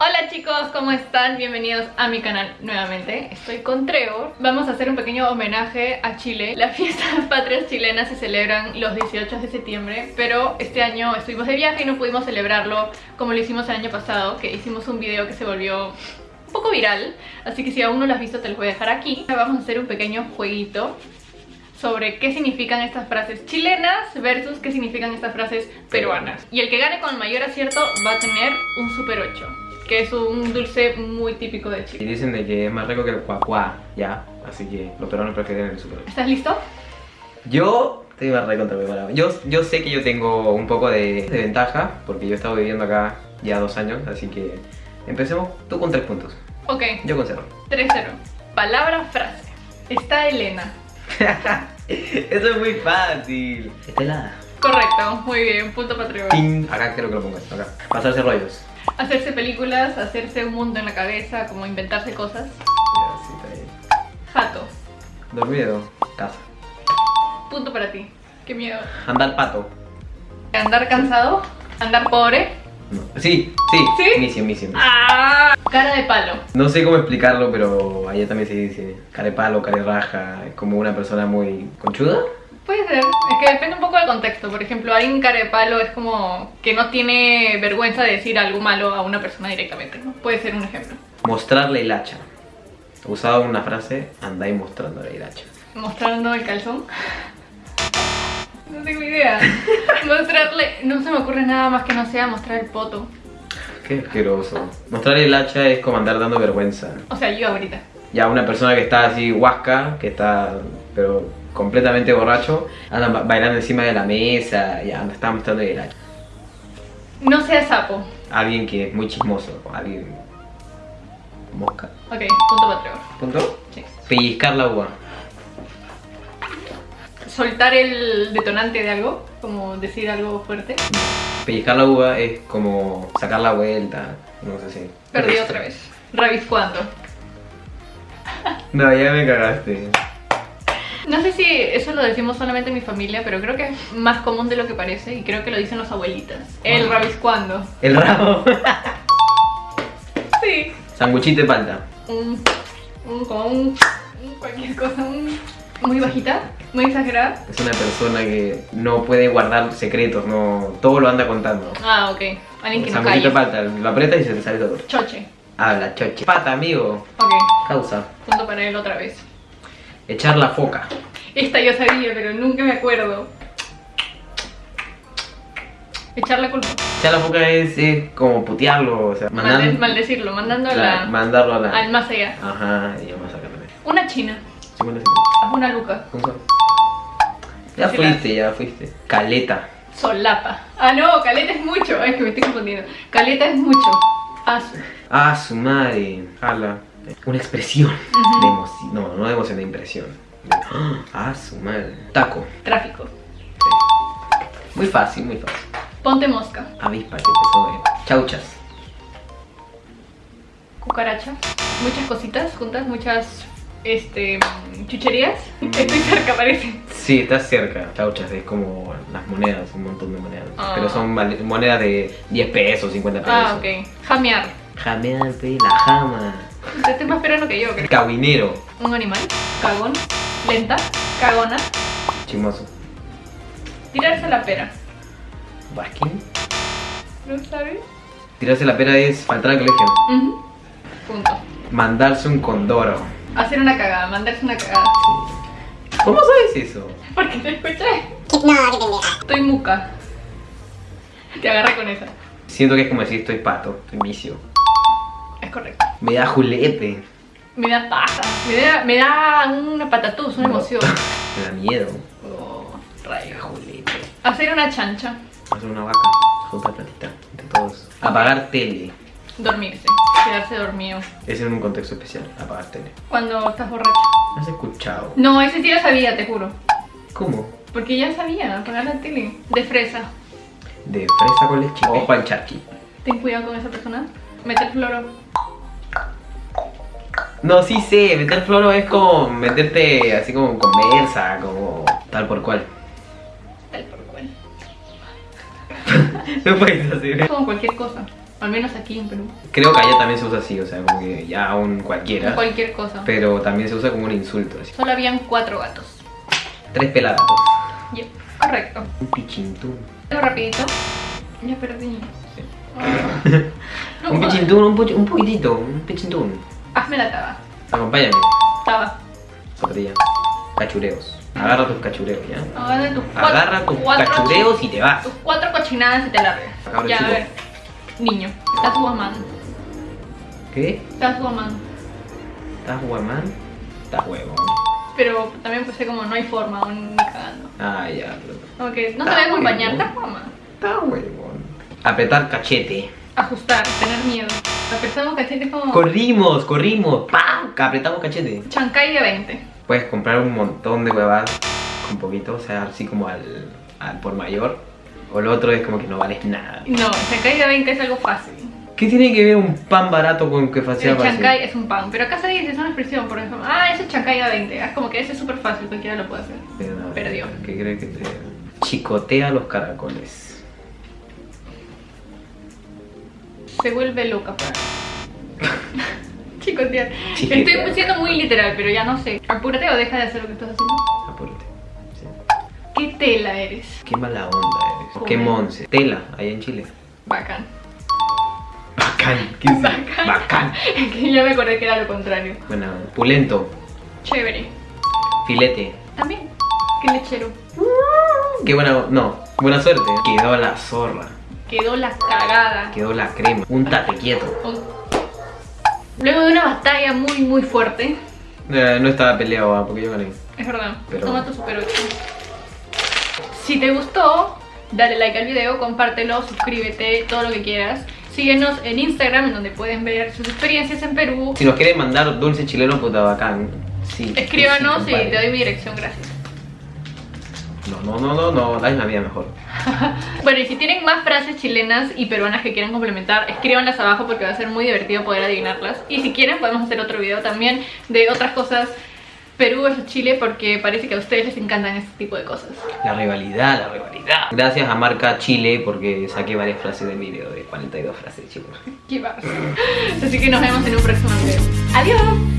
Hola chicos, ¿cómo están? Bienvenidos a mi canal nuevamente. Estoy con Trevor. Vamos a hacer un pequeño homenaje a Chile. Las fiestas patrias chilenas se celebran los 18 de septiembre, pero este año estuvimos de viaje y no pudimos celebrarlo como lo hicimos el año pasado, que hicimos un video que se volvió un poco viral, así que si aún no lo has visto te lo voy a dejar aquí. Vamos a hacer un pequeño jueguito sobre qué significan estas frases chilenas versus qué significan estas frases peruanas. Y el que gane con el mayor acierto va a tener un Super 8, que es un dulce muy típico de Y Chile. dicen de que es más rico que el cuacuá, ya. Así que los peruanos prefieren el super. ¿Estás listo? Yo estoy más recontra preparado. Yo, yo sé que yo tengo un poco de, de ventaja, porque yo he estado viviendo acá ya dos años, así que empecemos tú con tres puntos. Ok, Yo con cero. 3-0. Palabra, frase. Está Elena. Eso es muy fácil. Está helada. Correcto, muy bien, punto para. Acá quiero que lo pongas, acá. Pasarse rollos. Hacerse películas, hacerse un mundo en la cabeza, como inventarse cosas. Jato, Dormido. Casa. punto para ti. Qué miedo. Andar pato. Andar cansado, andar pobre. No. Sí, sí. ¿Sí? Misión, misión. ¡Ah! Cara de palo. No sé cómo explicarlo, pero allá también se dice carepalo, raja, es como una persona muy conchuda. Puede ser, es que depende un poco del contexto. Por ejemplo, alguien cara de palo es como que no tiene vergüenza de decir algo malo a una persona directamente, ¿no? Puede ser un ejemplo. Mostrarle el hacha. Usado una frase, andáis mostrándole el hacha. Mostrando el calzón. No tengo idea. Mostrarle. No se me ocurre nada más que no sea mostrar el poto. Qué asqueroso. Mostrarle el hacha es como andar dando vergüenza. O sea, yo ahorita. Ya una persona que está así huasca, que está pero completamente borracho, anda ba- bailando encima de la mesa, ya anda, está mostrando el hacha. No sea sapo. Alguien que es muy chismoso, alguien... Mosca. Ok, punto para Trevor. ¿Punto? Sí. Pellizcar la uva. Soltar el detonante de algo, como decir algo fuerte. Pellizcar la uva es como sacar la vuelta, no sé si. Perdí otra vez. Rabiscuando. No, ya me cagaste. No sé si eso lo decimos solamente en mi familia, pero creo que es más común de lo que parece y creo que lo dicen las abuelitas. El Ah. rabiscuando. El rabo. Sí. Sanguchito de palta. Un, un, cualquier cosa, un, muy bajita, muy exagerada. Es una persona que no puede guardar secretos, no todo lo anda contando. Ah, ok. Alguien que no Sanguchito de palta, lo aprietas y se te sale todo. Choche. Habla, choche. Pata, amigo. Ok, Causa. punto para él otra vez. Echar la foca. Esta yo sabía, pero nunca me acuerdo. Echar la culpa. Echar la foca es, es como putearlo, o sea, mandar- maldecirlo, mandando la, mandarlo a la. al más allá. Ajá, y vamos a sacar también. Una china. 50 Haz una luca. Ya fuiste, ya fuiste. Caleta. Solapa. Ah, no, caleta es mucho. Es que me estoy confundiendo. Caleta es mucho. Asu. Ah, su madre. Jala. Una expresión de emoción. No, no de emoción, de impresión. De- Ah, su madre. Taco. Tráfico. Sí. Muy fácil, muy fácil. Ponte mosca. Avispa que empezó de. Chauchas. Cucaracha. Muchas cositas juntas, muchas este mm, chucherías. Estoy cerca, parece. Sí, estás cerca. Chauchas es como las monedas, un montón de monedas. Ah. Pero son monedas de 10 pesos, 50 pesos. Ah, ok. Jamear. Jameante, la jama. Te estoy más esperando que yo, creo. Cabinero. Un animal. Cagón. Lenta. Cagona. Chimoso. Tirarse la pera. Baskin. ¿No sabes? Tirarse la pera es faltar al colegio. Punto. Mandarse un condoro. Hacer una cagada, mandarse una cagada. ¿Cómo sabes eso? Porque te escuché. No. Estoy muca. Te agarré con esa. Siento que es como decir estoy pato, estoy misio. Correcto. Me da julepe. Me da paja. Me da, me da una patatús, una No. emoción. Me da miedo. Oh, rayo. julepe. Hacer una chancha. Hacer una vaca. Juntar platita. Entre todos. Apagar tele. Dormirse. Quedarse dormido. Es en un contexto especial. Apagar tele. Cuando estás borracho. ¿Has escuchado? No, ese sí lo sabía, te juro. ¿Cómo? Porque ya sabía, apagar la tele. De fresa. De fresa con leche. Ojo al charqui. Ten cuidado con esa persona. Meter floro. No, sí sé, meter floro es como meterte así como conversa, como tal por cual. Tal por cual. No puedes hacer. Como cualquier cosa. Al menos aquí en Perú. Creo que allá también se usa así, o sea, como que ya un cualquiera. Cualquier cosa. Pero también se usa como un insulto, así. Solo habían cuatro gatos. Tres pelagatos. Yep, correcto. Un pichintún. Algo rapidito. Ya perdí. Sí. No un pichintún, un, un poquitito, un pichintún. Hazme la taba. Acompáñame. Taba. Sopatilla. Cachureos. Agarra tus cachureos, ¿ya? Agarra tus Agarra tus cuatro cachureos y te vas. Tus cuatro cochinadas y te largas. Ya, a ver. Niño, estás guamando. ¿Qué? Estás guamando. ¿Estás guamán? Estás huevón. Pero también puse como no hay forma, aún ni cagando. Ah, ya. pero- Como que no te voy a acompañar, estás guamando. Está huevón. Apretar cachete. Ajustar, tener miedo. Apretamos cachetes como Corrimos, corrimos. ¡Pam! Apretamos cachete. Chancay de 20. Puedes comprar un montón de huevadas con poquito, o sea, así como al, al por mayor. O lo otro es como que no vales nada. No, Chancay de 20 es algo fácil. ¿Qué tiene que ver un pan barato con que sea El fácil? chancay es un pan, pero acá se dice, es una expresión, por ejemplo, ah, ese chancay de 20. Es como que ese es súper fácil, cualquiera lo puede hacer. Pero no, Perdió. ¿Qué cree que te chicotea los caracoles? Se vuelve loca. Chicos, tía, Chiquita. estoy siendo muy literal, pero ya no sé. Apúrate o deja de hacer lo que estás haciendo. Apúrate. Sí. ¿Qué tela eres? Qué mala onda eres. Qué monse. Tela, allá en Chile. Bacán. Bacán. ¿Qué es? Bacán. Bacán. Que ya me acordé que era lo contrario. Bueno, pulento. Chévere. Filete. También. Qué lechero. Qué buena. No, buena suerte. Quedó la zorra. Quedó la cagada. Quedó la crema. Un tate quieto. Luego de una batalla muy muy fuerte, Eh, no estaba peleado, ah, porque yo gané. es verdad, Pero- toma tu super 8. Si te gustó, dale like al video, compártelo, suscríbete, todo lo que quieras. Síguenos en Instagram, en donde pueden ver sus experiencias en Perú. Si nos quieren mandar dulce chileno, puta bacán. Sí. Escríbanos sí, y te doy mi dirección, gracias. No, no, no, no, no, la vida mejor. Bueno, y si tienen más frases chilenas y peruanas que quieran complementar, escríbanlas abajo porque va a ser muy divertido poder adivinarlas. Y si quieren, podemos hacer otro video también de otras cosas Perú versus Chile porque parece que a ustedes les encantan este tipo de cosas. La rivalidad, la rivalidad. Gracias a marca Chile porque saqué varias frases del video de 42 frases, chicos. Qué barro. Así que nos vemos en un próximo video. ¡Adiós!